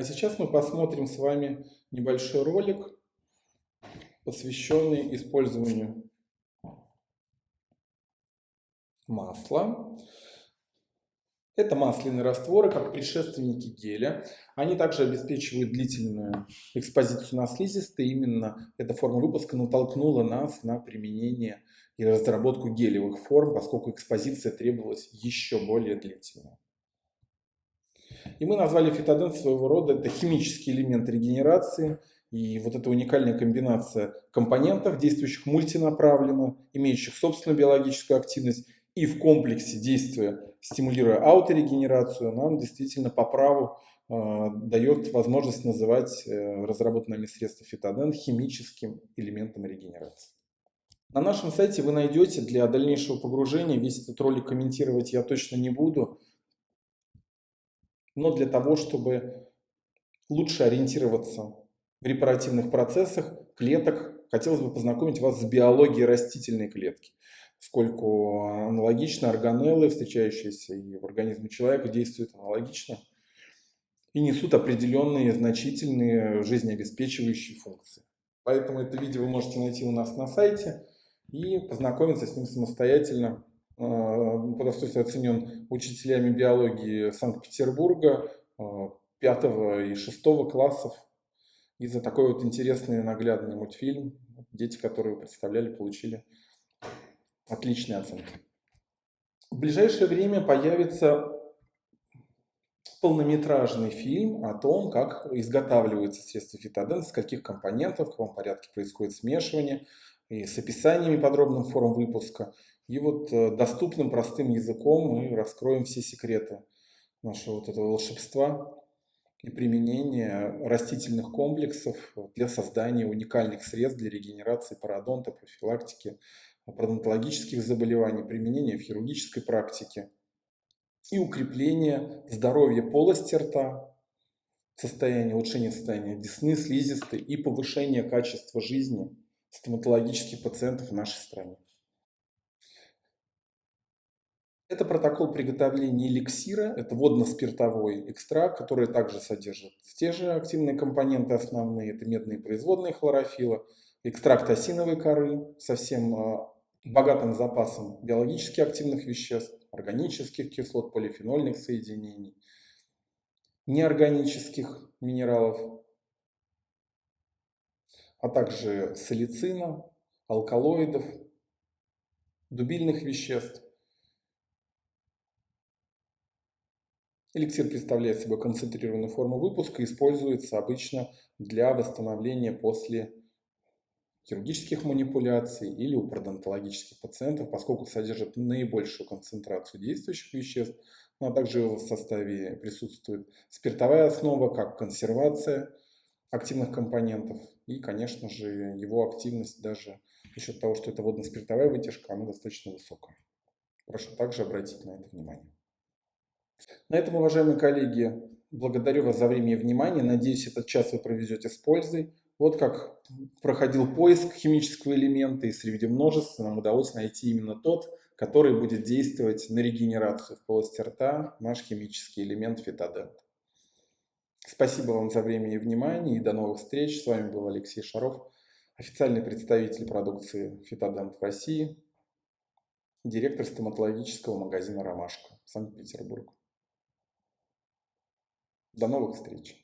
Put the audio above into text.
А сейчас мы посмотрим с вами небольшой ролик, посвященный использованию масла. Это масляные растворы, как предшественники геля. Они также обеспечивают длительную экспозицию на слизистые. Именно эта форма выпуска натолкнула нас на применение и разработку гелевых форм, поскольку экспозиция требовалась еще более длительная. И мы назвали фитоден своего рода, это химический элемент регенерации, и вот эта уникальная комбинация компонентов, действующих мультинаправленно, имеющих собственную биологическую активность, и в комплексе действия, стимулируя ауторегенерацию, нам действительно по праву э, дает возможность называть э, разработанными средства фитоден химическим элементом регенерации. На нашем сайте вы найдете для дальнейшего погружения, весь этот ролик комментировать я точно не буду, но для того, чтобы лучше ориентироваться в репаративных процессах клеток, хотелось бы познакомить вас с биологией растительной клетки, поскольку аналогично органеллы, встречающиеся и в организме человека, действуют аналогично и несут определенные значительные жизнеобеспечивающие функции. Поэтому это видео вы можете найти у нас на сайте и познакомиться с ним самостоятельно по достоинству оценен учителями биологии Санкт-Петербурга 5 и 6 классов. И за такой вот интересный наглядный мультфильм дети, которые представляли, получили отличные оценки. В ближайшее время появится полнометражный фильм о том, как изготавливаются средства фитоден, с каких компонентов, в каком порядке происходит смешивание, и с описаниями подробным форм выпуска. И вот э, доступным простым языком мы раскроем все секреты нашего вот этого волшебства и применения растительных комплексов для создания уникальных средств для регенерации пародонта, профилактики пародонтологических заболеваний, применения в хирургической практике и укрепления здоровья полости рта, состояния, улучшения состояния десны, слизистой и повышения качества жизни стоматологических пациентов в нашей стране. Это протокол приготовления эликсира, это водно-спиртовой экстракт, который также содержит те же активные компоненты основные, это медные производные хлорофила, экстракт осиновой коры со всем а, богатым запасом биологически активных веществ, органических кислот, полифенольных соединений, неорганических минералов, а также салицина, алкалоидов, дубильных веществ. Эликсир представляет собой концентрированную форму выпуска и используется обычно для восстановления после хирургических манипуляций или у пародонтологических пациентов, поскольку содержит наибольшую концентрацию действующих веществ, ну, а также в составе присутствует спиртовая основа, как консервация активных компонентов и, конечно же, его активность даже за счет того, что это водно-спиртовая вытяжка, она достаточно высокая. Прошу также обратить на это внимание. На этом, уважаемые коллеги, благодарю вас за время и внимание. Надеюсь, этот час вы проведете с пользой. Вот как проходил поиск химического элемента, и среди множества нам удалось найти именно тот, который будет действовать на регенерацию в полости рта, наш химический элемент фитодент. Спасибо вам за время и внимание, и до новых встреч. С вами был Алексей Шаров, официальный представитель продукции Фитодент в России, директор стоматологического магазина «Ромашка», Санкт-Петербург. До новых встреч!